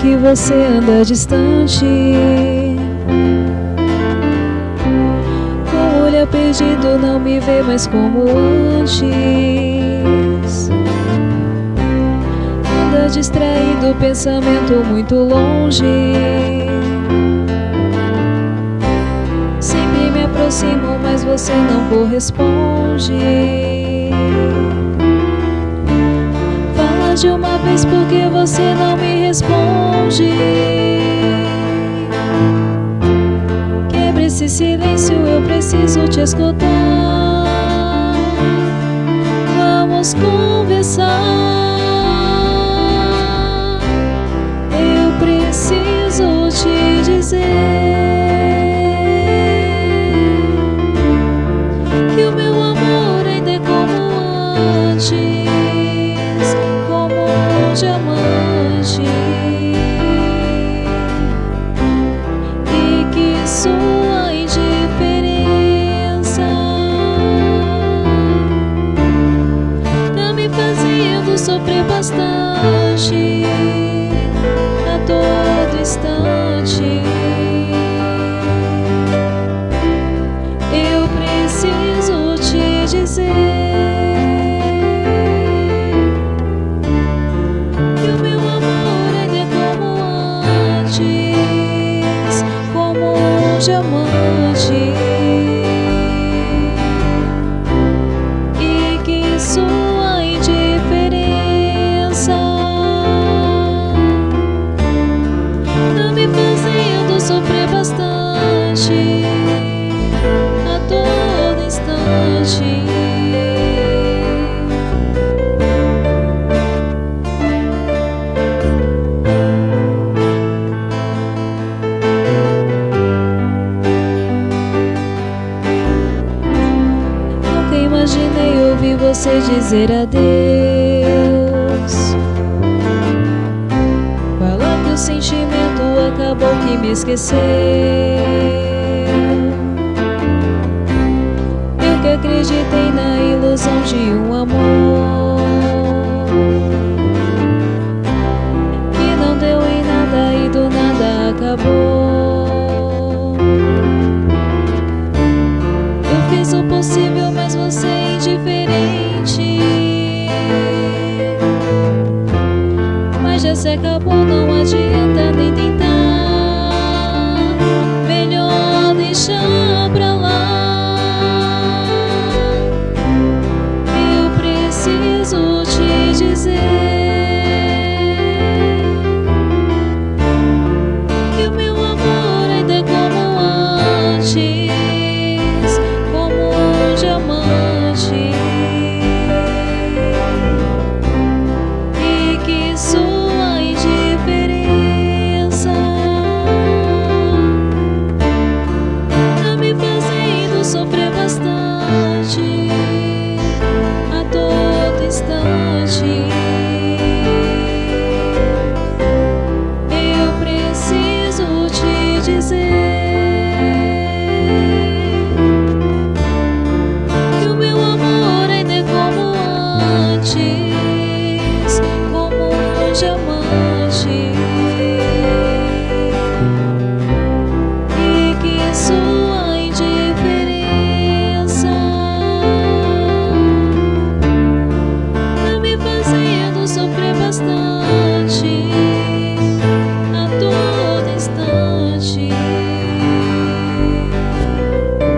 que você anda distante. Com o olhar perdido não me vê mais como antes. Anda distraído, pensamento muito longe. Sempre me aproximo, mas você não corresponde de uma vez porque você não me responde. Quebre esse silêncio, eu preciso te escutar. Vamos conversar 等。Você dizer adeus. Falar que o sentimento acabou que me esqueceu. Eu que acreditei na ilusão de um amor te dizer dizer